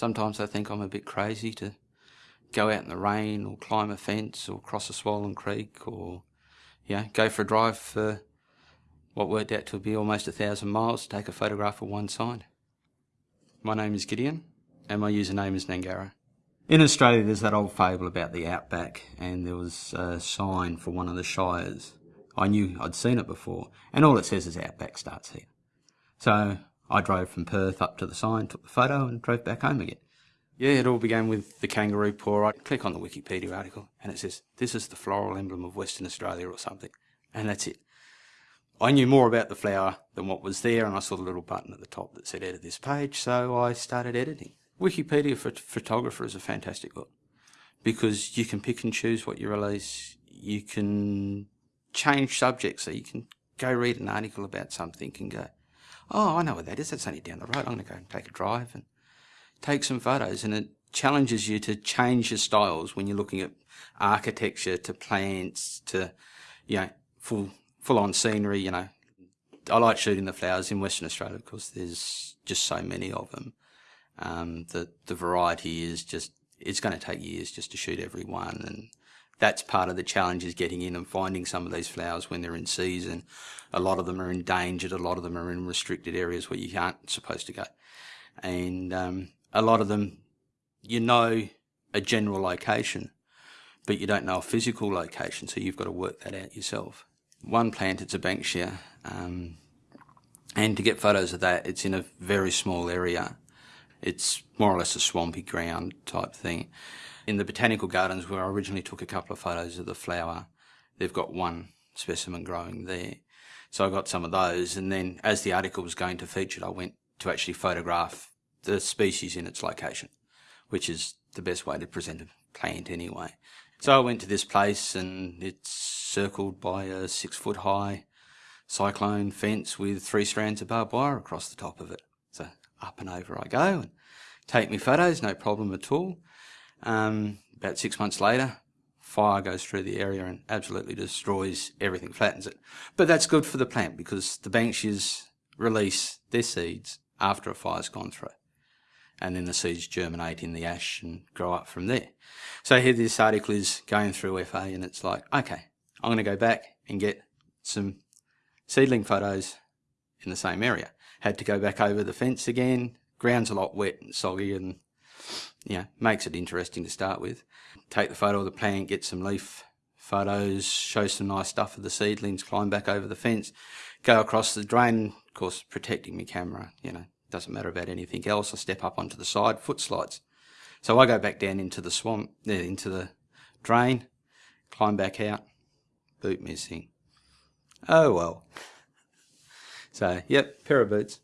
Sometimes I think I'm a bit crazy to go out in the rain or climb a fence or cross a swollen creek or, know, go for a drive for what worked out to be almost a thousand miles to take a photograph of one sign. My name is Gideon and my username is Gnangarra. In Australia there's that old fable about the outback and there was a sign for one of the shires. I knew I'd seen it before and all it says is outback starts here. So I drove from Perth up to the sign, took the photo and drove back home again. Yeah, it all began with the kangaroo paw. I click on the Wikipedia article and it says, this is the floral emblem of Western Australia or something. And that's it. I knew more about the flower than what was there and I saw the little button at the top that said edit this page, so I started editing. Wikipedia for photographer is a fantastic book because you can pick and choose what you release. You can change subjects, so you can go read an article about something and go, oh, I know what that is. That's only down the road. I'm going to go and take a drive and take some photos. And it challenges you to change your styles when you're looking at architecture to plants to, you know, full, full on scenery, you know. I like shooting the flowers in Western Australia because there's just so many of them. Um, the, the variety is just, it's going to take years just to shoot every one. And that's part of the challenge is getting in and finding some of these flowers when they're in season. A lot of them are endangered. A lot of them are in restricted areas where you aren't supposed to go. And um, a lot of them, you know a general location, but you don't know a physical location, so you've got to work that out yourself. One plant, it's a Banksia, um, and to get photos of that, it's in a very small area. It's more or less a swampy ground type thing. In the botanical gardens where I originally took a couple of photos of the flower, they've got one specimen growing there. So I got some of those and then as the article was going to feature, it, I went to actually photograph the species in its location, which is the best way to present a plant anyway. So I went to this place and it's circled by a six foot high cyclone fence with three strands of barbed wire across the top of it. So up and over I go and take me photos, no problem at all. Um, about six months later, fire goes through the area and absolutely destroys everything, flattens it. But that's good for the plant because the Banksias release their seeds after a fire's gone through. And then the seeds germinate in the ash and grow up from there. So here this article is going through FA and it's like, okay, I'm going to go back and get some seedling photos in the same area. Had to go back over the fence again. Ground's a lot wet and soggy and yeah, makes it interesting to start with. Take the photo of the plant, get some leaf photos, show some nice stuff of the seedlings, climb back over the fence, go across the drain, of course protecting my camera, you know, doesn't matter about anything else. I step up onto the side, foot slides. So I go back down into the swamp, uh, into the drain, climb back out, boot missing. Oh well. So, yep, pair of boots.